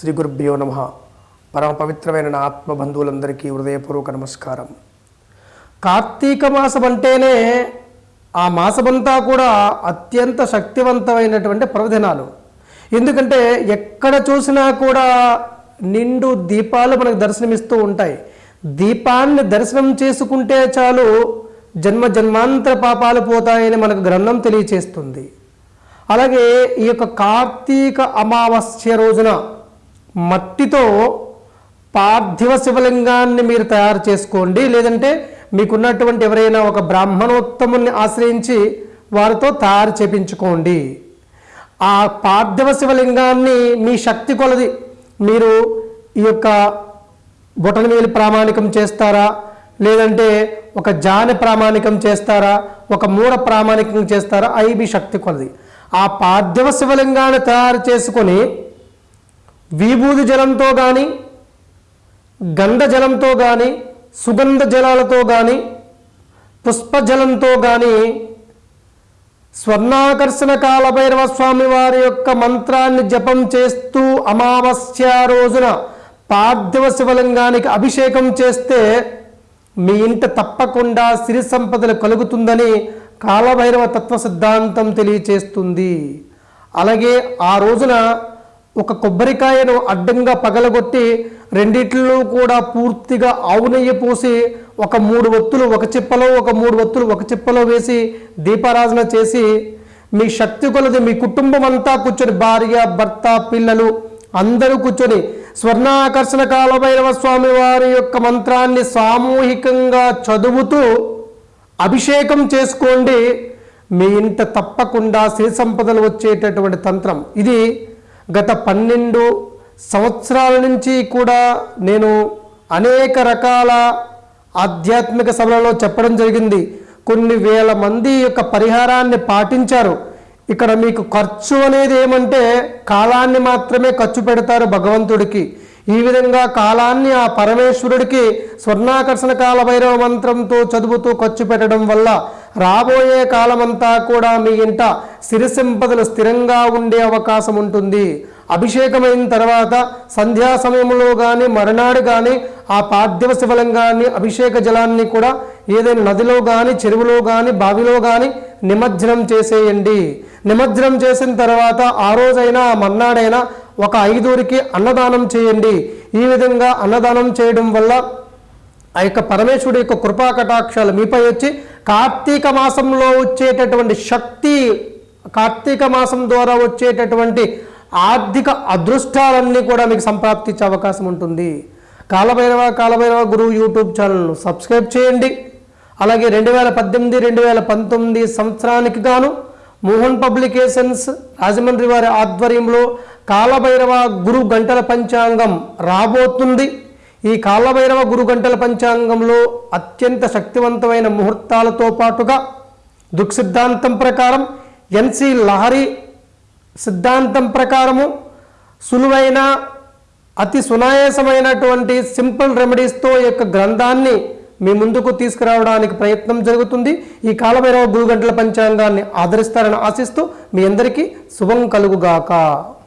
శ్రీ గురుభ్యో నమ. పరమ పవిత్రమైన నా ఆత్మ బంధువులందరికీ హృదయపూర్వక నమస్కారం. కార్తీక మాసం అంటేనే ఆ మాసమంతా కూడా అత్యంత శక్తివంతమైనటువంటి పర్వదినాలు. ఎందుకంటే ఎక్కడ చూసినా కూడా నిండు దీపాలు మనకు దర్శనమిస్తూ ఉంటాయి. దీపాన్ని దర్శనం చేసుకుంటే చాలు జన్మ జన్మాంతర పాపాలు పోతాయని మనకు గ్రంథం తెలియచేస్తుంది. అలాగే ఈ యొక్క కార్తీక అమావాస్య రోజున మట్టితో పార్థివ శివలింగాన్ని మీరు తయారు చేసుకోండి. లేదంటే మీకున్నటువంటి ఎవరైనా ఒక బ్రాహ్మణోత్తముని ఆశ్రయించి వారితో తయారు చేపించుకోండి. ఆ పార్థివ శివలింగాన్ని మీ శక్తి కొలది. మీరు ఈ యొక్క బొటనవేలి ప్రామాణికం చేస్తారా? లేదంటే ఒక జాని ప్రామాణికం చేస్తారా? ఒక మూడ ప్రామాణికం చేస్తారా? అవి మీ శక్తి కొలది. ఆ పార్థివ శివలింగాన్ని తయారు చేసుకొని విభూది జలంతో కానీ గంధ జలంతో కానీ సుగంధ జలాలతో కానీ పుష్పజలంతో కానీ స్వర్ణాకర్షణ కాలభైరవ స్వామి వారి యొక్క మంత్రాన్ని జపం చేస్తూ అమావాస్య రోజున పార్థివ శివలింగానికి అభిషేకం చేస్తే మీ ఇంట తప్పకుండా సిరి సంపదలు కలుగుతుందని కాలభైరవ తత్వ సిద్ధాంతం తెలియచేస్తుంది. అలాగే ఆ రోజున ఒక కొబ్బరికాయను అడ్డంగా పగలగొట్టి రెండిట్లో కూడా పూర్తిగా ఆవు నెయ్యి పోసి ఒక మూడు ఒత్తులు ఒక చిప్పలో ఒక మూడు ఒత్తులు ఒక చిప్పలో వేసి దీపారాధన చేసి మీ శక్తి కొలది మీ కుటుంబం అంతా కూర్చొని భార్య భర్త పిల్లలు అందరూ కూర్చొని స్వర్ణాకర్షణ కాలభైరవ స్వామి వారి యొక్క మంత్రాన్ని సామూహికంగా చదువుతూ అభిషేకం చేసుకోండి. మీ ఇంట తప్పకుండా సిరి సంపదలు వచ్చేటటువంటి తంత్రం. ఇది గత పన్నెండు సంవత్సరాల నుంచి కూడా నేను అనేక రకాల ఆధ్యాత్మిక సభలలో చెప్పడం జరిగింది. కొన్ని వేల మంది యొక్క పరిహారాన్ని పాటించారు. ఇక్కడ మీకు ఖర్చు అనేది ఏమంటే కాలాన్ని మాత్రమే ఖర్చు పెడతారు భగవంతుడికి. ఈ విధంగా కాలాన్ని ఆ పరమేశ్వరుడికి స్వర్ణాకర్షణ కాల భైరవ మంత్రంతో చదువుతూ ఖర్చు పెట్టడం వల్ల రాబోయే కాలమంతా కూడా మీ ఇంట సిరిసంపదలు స్థిరంగా ఉండే అవకాశం ఉంటుంది. అభిషేకమైన తర్వాత సంధ్యా సమయంలో కానీ మరునాడు కానీ ఆ పార్థివ శివలింగాన్ని అభిషేక జలాన్ని కూడా ఏదైనా నదిలో కానీ చెరువులో కానీ బావిలో కానీ నిమజ్జనం చేసేయండి. నిమజ్జనం చేసిన తర్వాత ఆ రోజైనా ఆ మర్నాడైనా ఒక ఐదురికి అన్నదానం చేయండి. ఈ విధంగా అన్నదానం చేయడం వల్ల ఆ యొక్క పరమేశ్వరుడు యొక్క కృపా కటాక్షాలు మీపై వచ్చి కార్తీక మాసంలో వచ్చేటటువంటి శక్తి కార్తీక మాసం ద్వారా వచ్చేటటువంటి ఆర్థిక అదృష్టాలన్నీ కూడా మీకు సంప్రాప్తించే అవకాశం ఉంటుంది. కాలభైరవ కాలభైరవ గురువు యూట్యూబ్ ఛానల్ను సబ్స్క్రైబ్ చేయండి. అలాగే రెండు వేల పద్దెనిమిది రెండు వేల పంతొమ్మిది సంవత్సరానికి గాను మోహన్ పబ్లికేషన్స్ రాజమండ్రి వారి ఆధ్వర్యంలో కాలభైరవ గురు గంటల పంచాంగం రాబోతుంది. ఈ కాలభైరవ గురుగంటల పంచాంగంలో అత్యంత శక్తివంతమైన ముహూర్తాలతో పాటుగా దుక్సిద్ధాంతం ప్రకారం ఎన్సి లహరి సిద్ధాంతం ప్రకారము సులువైన అతి సునాయాసమైనటువంటి సింపుల్ రెమెడీస్తో ఈ యొక్క గ్రంథాన్ని మీ ముందుకు తీసుకురావడానికి ప్రయత్నం జరుగుతుంది. ఈ కాలభైరవ గురుగంటల పంచాంగాన్ని ఆదరిస్తారని ఆశిస్తూ మీ అందరికీ శుభం కలుగుగాక.